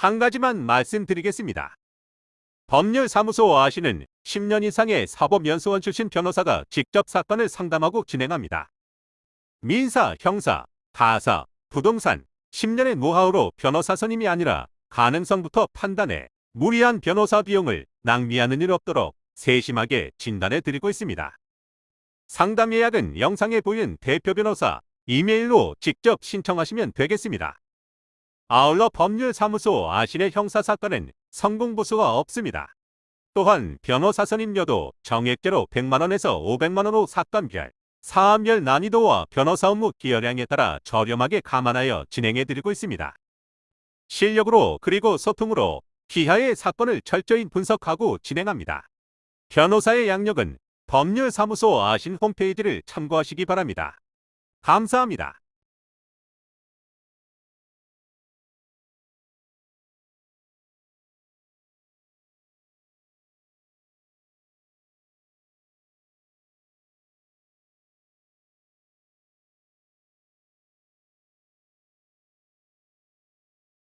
한 가지만 말씀드리겠습니다. 법률사무소 아시는 10년 이상의 사법연수원 출신 변호사가 직접 사건을 상담하고 진행합니다. 민사, 형사, 가사, 부동산, 10년의 노하우로 변호사 선임이 아니라 가능성부터 판단해 무리한 변호사 비용을 낭비하는 일 없도록 세심하게 진단해 드리고 있습니다. 상담 예약은 영상에 보이는 대표 변호사 이메일로 직접 신청하시면 되겠습니다. 아울러 법률사무소 아신의 형사사건은 성공보수가 없습니다. 또한 변호사 선임료도 정액제로 100만원에서 500만원으로 사건별, 사안별 난이도와 변호사 업무 기여량에 따라 저렴하게 감안하여 진행해드리고 있습니다. 실력으로 그리고 소통으로 기하의 사건을 철저히 분석하고 진행합니다. 변호사의 양력은 법률사무소 아신 홈페이지를 참고하시기 바랍니다. 감사합니다.